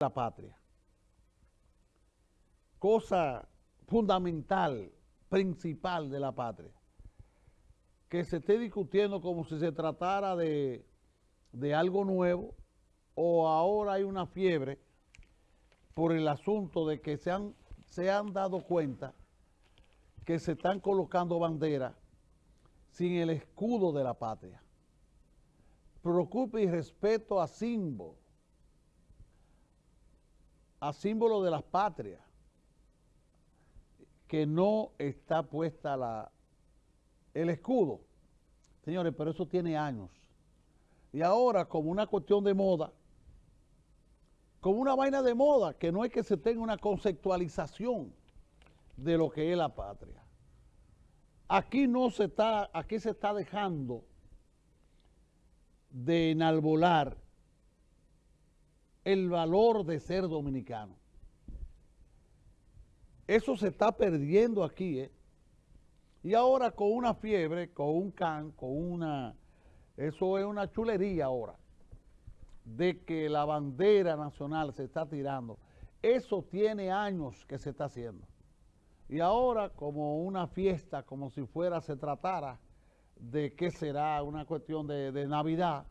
la patria. Cosa fundamental, principal de la patria. Que se esté discutiendo como si se tratara de, de algo nuevo o ahora hay una fiebre por el asunto de que se han, se han dado cuenta que se están colocando banderas sin el escudo de la patria. Preocupe y respeto a símbolo, a símbolo de las patrias, que no está puesta la, el escudo. Señores, pero eso tiene años. Y ahora, como una cuestión de moda, como una vaina de moda, que no es que se tenga una conceptualización de lo que es la patria. Aquí no se está, aquí se está dejando de enalbolar el valor de ser dominicano. Eso se está perdiendo aquí, ¿eh? Y ahora con una fiebre, con un can, con una... Eso es una chulería ahora, de que la bandera nacional se está tirando. Eso tiene años que se está haciendo. Y ahora como una fiesta, como si fuera, se tratara de qué será una cuestión de, de Navidad,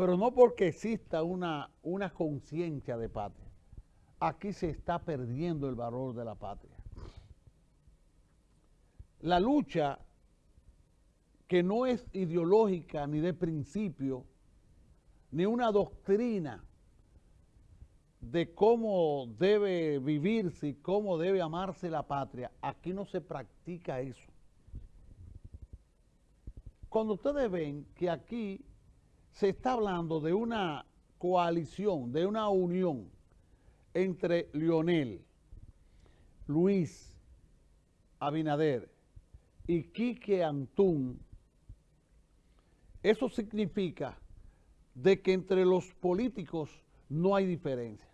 pero no porque exista una, una conciencia de patria. Aquí se está perdiendo el valor de la patria. La lucha que no es ideológica ni de principio, ni una doctrina de cómo debe vivirse y cómo debe amarse la patria, aquí no se practica eso. Cuando ustedes ven que aquí se está hablando de una coalición, de una unión entre Lionel, Luis Abinader y Quique Antún, eso significa de que entre los políticos no hay diferencia.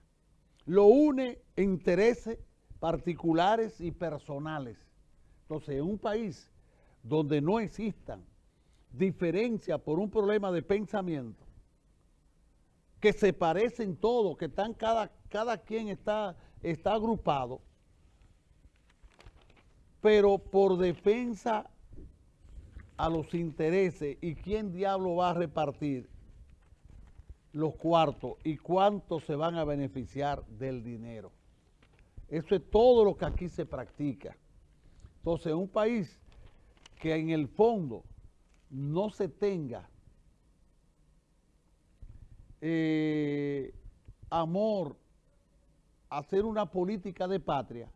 Lo une intereses particulares y personales. Entonces, en un país donde no existan diferencia por un problema de pensamiento, que se parecen todos, que están cada, cada quien está, está agrupado, pero por defensa a los intereses y quién diablo va a repartir los cuartos y cuántos se van a beneficiar del dinero. Eso es todo lo que aquí se practica. Entonces, un país que en el fondo no se tenga eh, amor, hacer una política de patria,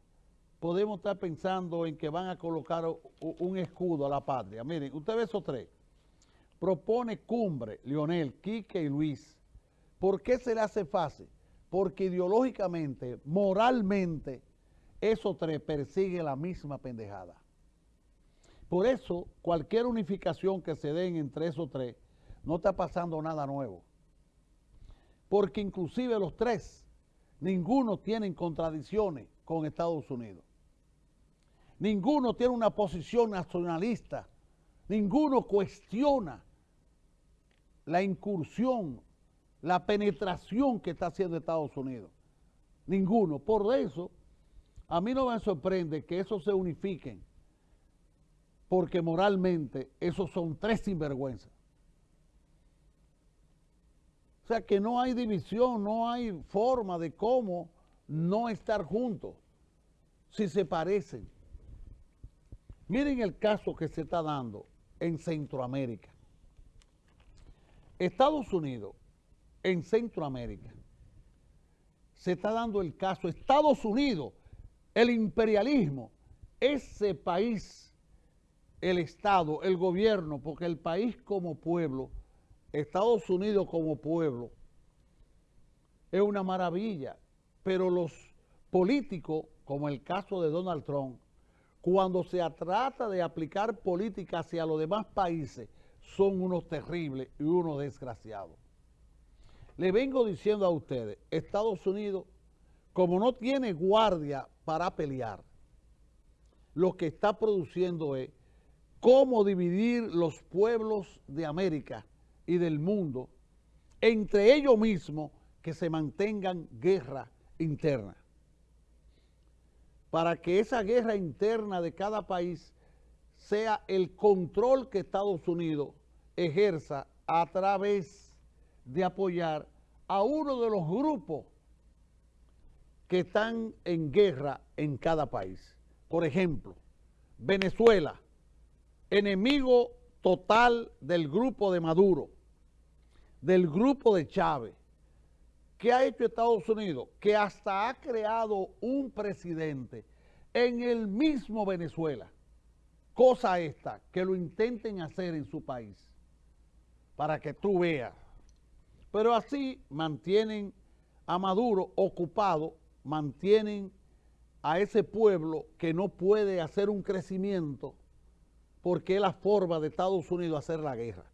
podemos estar pensando en que van a colocar un escudo a la patria. Miren, usted ve esos tres. Propone Cumbre, Lionel, Quique y Luis. ¿Por qué se le hace fácil? Porque ideológicamente, moralmente, esos tres persiguen la misma pendejada. Por eso, cualquier unificación que se den entre esos tres, no está pasando nada nuevo. Porque inclusive los tres, ninguno tiene contradicciones con Estados Unidos. Ninguno tiene una posición nacionalista. Ninguno cuestiona la incursión, la penetración que está haciendo Estados Unidos. Ninguno. Por eso, a mí no me sorprende que esos se unifiquen porque moralmente esos son tres sinvergüenzas. O sea que no hay división, no hay forma de cómo no estar juntos si se parecen. Miren el caso que se está dando en Centroamérica. Estados Unidos, en Centroamérica, se está dando el caso, Estados Unidos, el imperialismo, ese país el Estado, el gobierno, porque el país como pueblo, Estados Unidos como pueblo, es una maravilla, pero los políticos, como el caso de Donald Trump, cuando se trata de aplicar política hacia los demás países, son unos terribles y unos desgraciados. Le vengo diciendo a ustedes, Estados Unidos, como no tiene guardia para pelear, lo que está produciendo es cómo dividir los pueblos de América y del mundo entre ellos mismos que se mantengan guerra interna. Para que esa guerra interna de cada país sea el control que Estados Unidos ejerza a través de apoyar a uno de los grupos que están en guerra en cada país. Por ejemplo, Venezuela, enemigo total del grupo de Maduro, del grupo de Chávez. ¿Qué ha hecho Estados Unidos? Que hasta ha creado un presidente en el mismo Venezuela. Cosa esta, que lo intenten hacer en su país, para que tú veas. Pero así mantienen a Maduro ocupado, mantienen a ese pueblo que no puede hacer un crecimiento porque es la forma de Estados Unidos hacer la guerra.